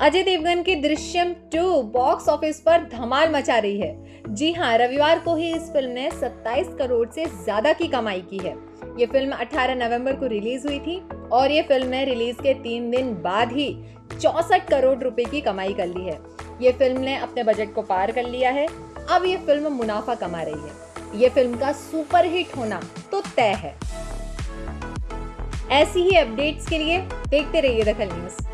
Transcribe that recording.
अजय देवगन की Drishyam 2 box office पर धमाल मचा रही है। जी हाँ रविवार को ही इस फ़िल्म ने 27 करोड़ से ज़्यादा की कमाई की है। ये फ़िल्म 18 नवंबर को रिलीज़ हुई थी और ये फ़िल्म ने रिलीज़ के तीन दिन बाद ही चौसठ करोड़ रुपए की कमाई कर ली है। ये फ़िल्म ने अपने बजट को पार कर लिया है। अब ये फ़िल्म मुनाफा कमा रही है। ये फ़िल्म का सुपरहिट होना तो तय है। ऐसी ही अपडेट्स के लिए देखते रहिए दखल न्यूज़।